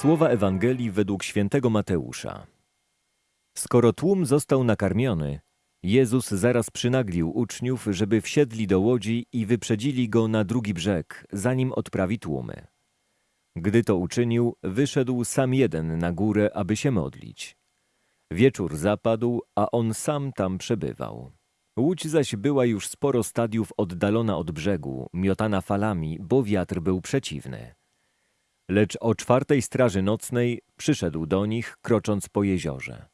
Słowa Ewangelii według świętego Mateusza. Skoro tłum został nakarmiony, Jezus zaraz przynaglił uczniów, żeby wsiedli do łodzi i wyprzedzili go na drugi brzeg, zanim odprawi tłumy. Gdy to uczynił, wyszedł sam jeden na górę, aby się modlić. Wieczór zapadł, a on sam tam przebywał. Łódź zaś była już sporo stadiów oddalona od brzegu, miotana falami, bo wiatr był przeciwny. Lecz o czwartej straży nocnej przyszedł do nich, krocząc po jeziorze.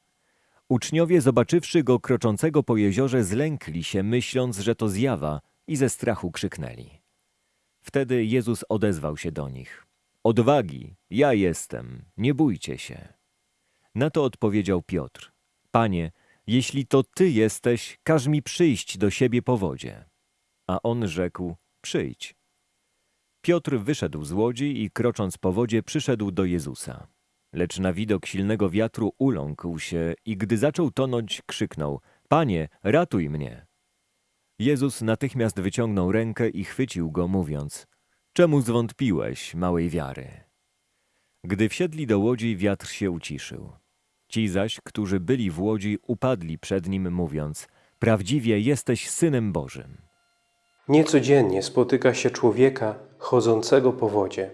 Uczniowie, zobaczywszy go kroczącego po jeziorze, zlękli się, myśląc, że to zjawa, i ze strachu krzyknęli. Wtedy Jezus odezwał się do nich. Odwagi, ja jestem, nie bójcie się. Na to odpowiedział Piotr. Panie, jeśli to Ty jesteś, każ mi przyjść do siebie po wodzie. A on rzekł, przyjdź. Piotr wyszedł z łodzi i krocząc po wodzie przyszedł do Jezusa. Lecz na widok silnego wiatru uląkł się i gdy zaczął tonąć, krzyknął, Panie, ratuj mnie! Jezus natychmiast wyciągnął rękę i chwycił go, mówiąc, Czemu zwątpiłeś, małej wiary? Gdy wsiedli do łodzi, wiatr się uciszył. Ci zaś, którzy byli w łodzi, upadli przed nim, mówiąc, Prawdziwie jesteś Synem Bożym. Niecodziennie spotyka się człowieka chodzącego po wodzie.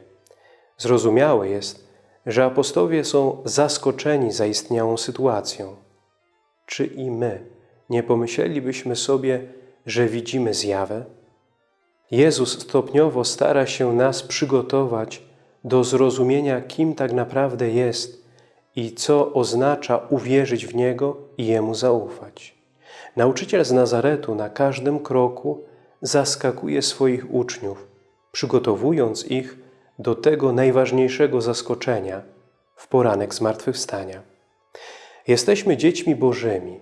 Zrozumiałe jest, że apostowie są zaskoczeni zaistniałą sytuacją. Czy i my nie pomyślelibyśmy sobie, że widzimy zjawę? Jezus stopniowo stara się nas przygotować do zrozumienia, kim tak naprawdę jest i co oznacza uwierzyć w Niego i Jemu zaufać. Nauczyciel z Nazaretu na każdym kroku zaskakuje swoich uczniów, przygotowując ich do tego najważniejszego zaskoczenia w poranek zmartwychwstania. Jesteśmy dziećmi Bożymi,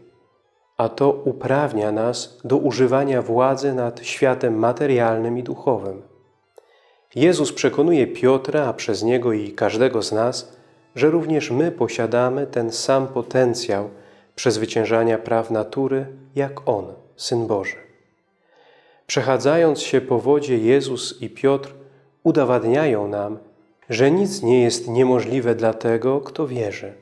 a to uprawnia nas do używania władzy nad światem materialnym i duchowym. Jezus przekonuje Piotra, a przez niego i każdego z nas, że również my posiadamy ten sam potencjał przezwyciężania praw natury, jak On, Syn Boży. Przechadzając się po wodzie, Jezus i Piotr udowadniają nam, że nic nie jest niemożliwe dla tego, kto wierzy.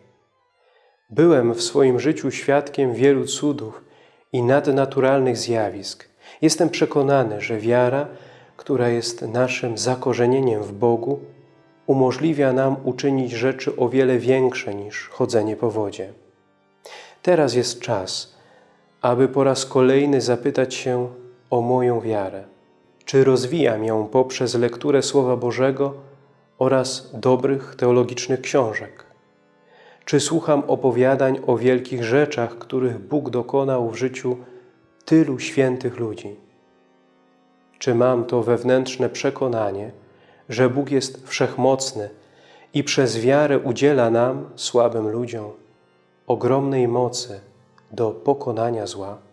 Byłem w swoim życiu świadkiem wielu cudów i nadnaturalnych zjawisk. Jestem przekonany, że wiara, która jest naszym zakorzenieniem w Bogu, umożliwia nam uczynić rzeczy o wiele większe niż chodzenie po wodzie. Teraz jest czas, aby po raz kolejny zapytać się o moją wiarę. Czy rozwijam ją poprzez lekturę Słowa Bożego oraz dobrych teologicznych książek? Czy słucham opowiadań o wielkich rzeczach, których Bóg dokonał w życiu tylu świętych ludzi? Czy mam to wewnętrzne przekonanie, że Bóg jest wszechmocny i przez wiarę udziela nam, słabym ludziom, ogromnej mocy do pokonania zła?